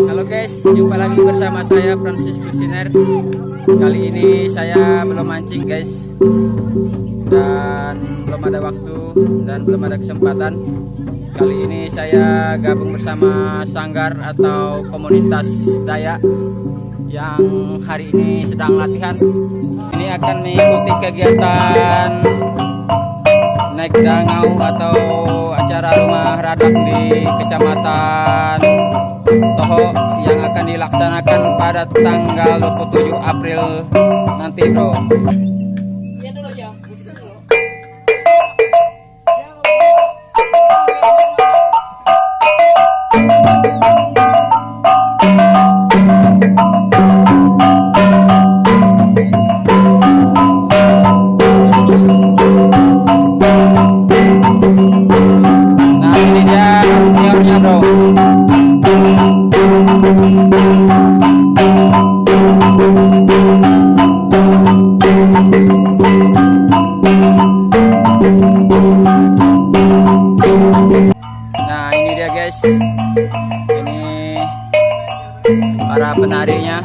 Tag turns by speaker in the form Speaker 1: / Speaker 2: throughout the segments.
Speaker 1: Halo guys, jumpa lagi bersama saya Francis Kusiner. Kali ini saya belum mancing guys, dan belum ada waktu dan belum ada kesempatan. Kali ini saya gabung bersama sanggar atau komunitas Dayak yang hari ini sedang latihan. Ini akan mengikuti kegiatan naik dangau atau acara rumah radak di kecamatan Toho yang akan dilaksanakan pada tanggal 27 April nanti bro. Nah ini dia seniornya bro guys. Ini para penarinya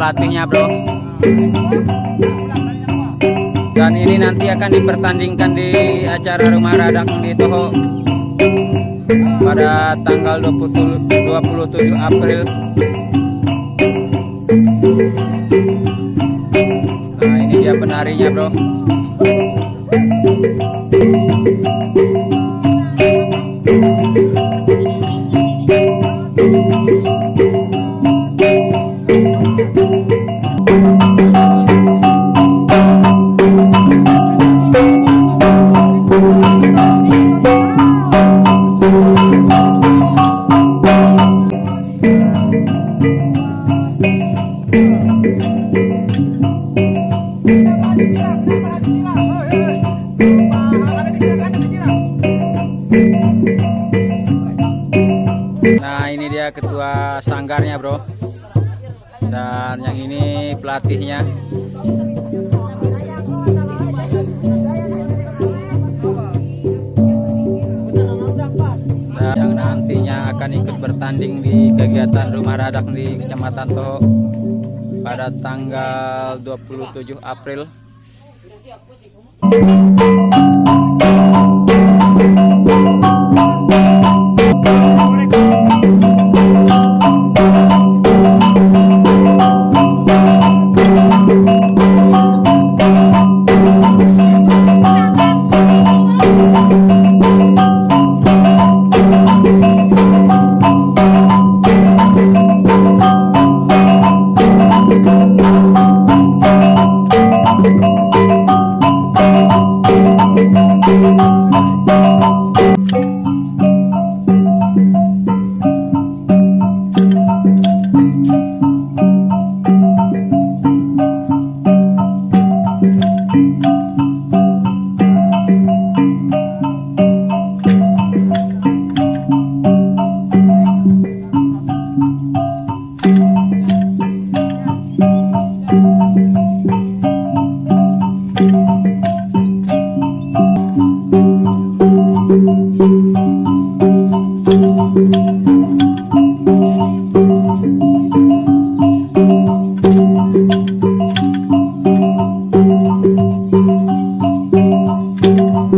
Speaker 1: pelatihnya bro. Dan ini nanti akan dipertandingkan di acara rumah radak di Toho Pada tanggal 20 27 April. Nah ini dia penarinya bro Nah ini dia ketua sanggarnya bro. Dan yang ini pelatihnya nantinya akan ikut bertanding di kegiatan rumah radak di Kecamatan Toho Pada tanggal 27 April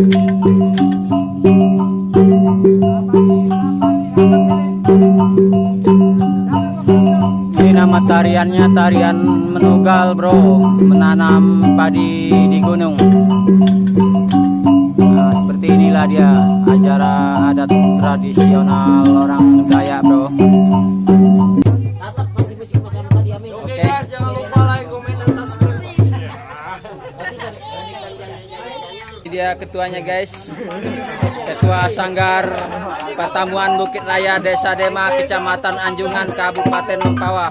Speaker 1: Ini nama tariannya tarian menugal bro. Menanam padi di gunung. Nah, Seperti inilah dia acara adat tradisional orang Dayak bro.
Speaker 2: Oke okay, guys jangan lupa like, comment, dan subscribe.
Speaker 1: Dia ketuanya guys. Ketua Sanggar Patamuan Bukit Raya Desa Dema Kecamatan Anjungan Kabupaten Mempawah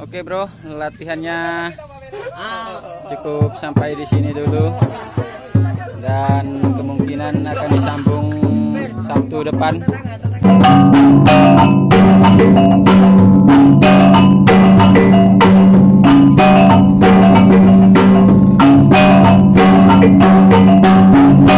Speaker 1: Oke bro, latihannya cukup sampai di sini dulu dan kemungkinan akan disambung Sabtu depan. Thank you.